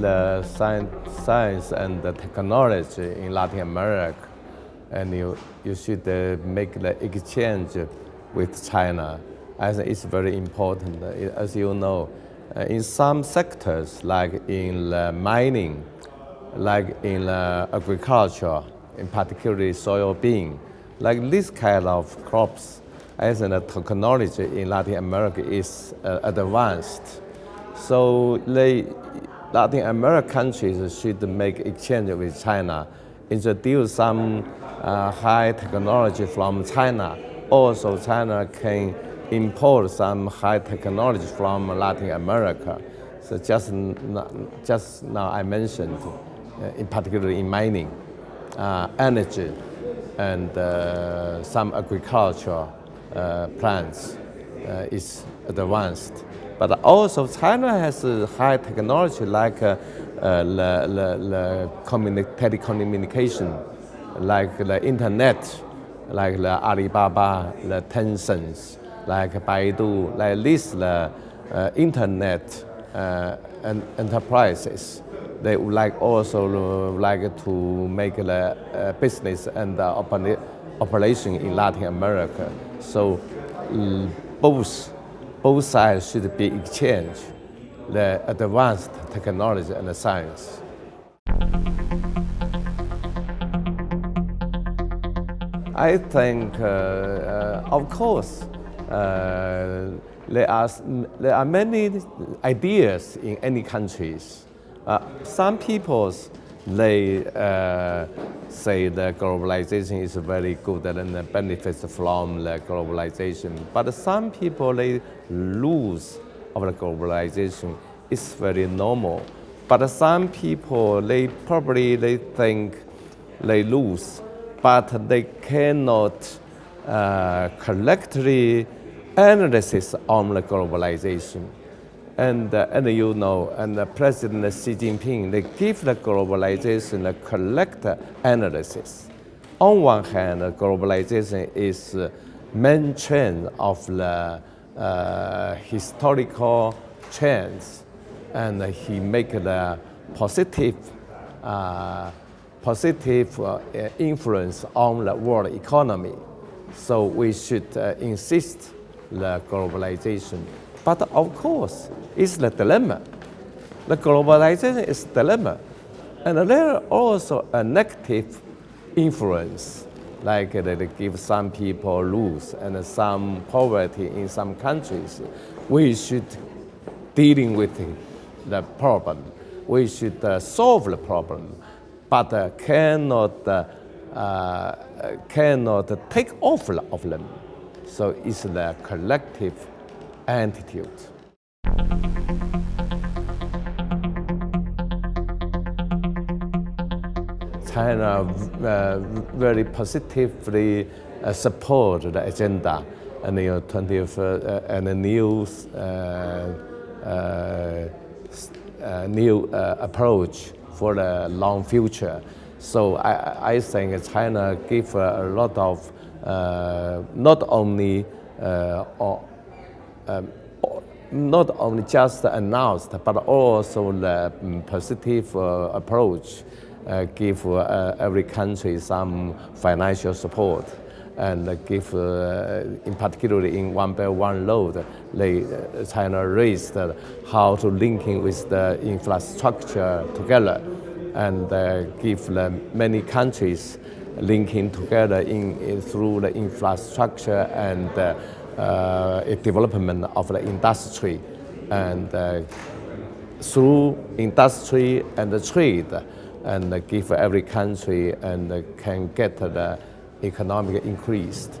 the science, and the technology in Latin America, and you, you should uh, make the exchange with China. I think it's very important. As you know, uh, in some sectors, like in the mining, like in the agriculture, in particularly soybean, like this kind of crops, as the technology in Latin America is uh, advanced. So the Latin American countries should make exchange with China, introduce some uh, high technology from China. Also, China can import some high technology from Latin America. So just, just now I mentioned, uh, in particular in mining, uh, energy, and uh, some agriculture uh, plants is advanced. But also China has high technology like uh, the, the, the telecommunication, like the internet, like the Alibaba, the Tencent, like Baidu, like this the uh, internet uh, and enterprises. They would like also like to make the uh, business and operation in Latin America. So both, both sides should be exchanged the advanced technology and the science. I think, uh, uh, of course, uh, there, are, there are many ideas in any countries. Uh, some people, they uh, say that globalization is very good and benefits from the globalization. But some people, they lose of the globalization. It's very normal. But some people, they probably they think they lose, but they cannot uh, correctly analysis on the globalization. And, uh, and you know, and President Xi Jinping, they give the globalization the correct analysis. On one hand, globalization is main trend of the uh, historical trends, and he make the positive, uh, positive uh, influence on the world economy. So we should uh, insist the globalization. But of course, it's the dilemma. The globalization is dilemma. And there are also a negative influence, like they give some people lose and some poverty in some countries. We should dealing with the problem. We should uh, solve the problem, but uh, cannot, uh, uh cannot take off of them. So it's the collective attitude. China uh, very positively uh, support the agenda and the 20th uh, and the new uh, uh, uh, new approach for the long future. So I, I think China give a lot of not only um, not only just announced, but also the um, positive uh, approach uh, give uh, every country some financial support and give, uh, in particular in One Belt One Road, they, uh, China raised how to linking with the infrastructure together and uh, give many countries linking together in, in, through the infrastructure and uh, development of the industry and uh, through industry and trade and give every country and can get the economic increased.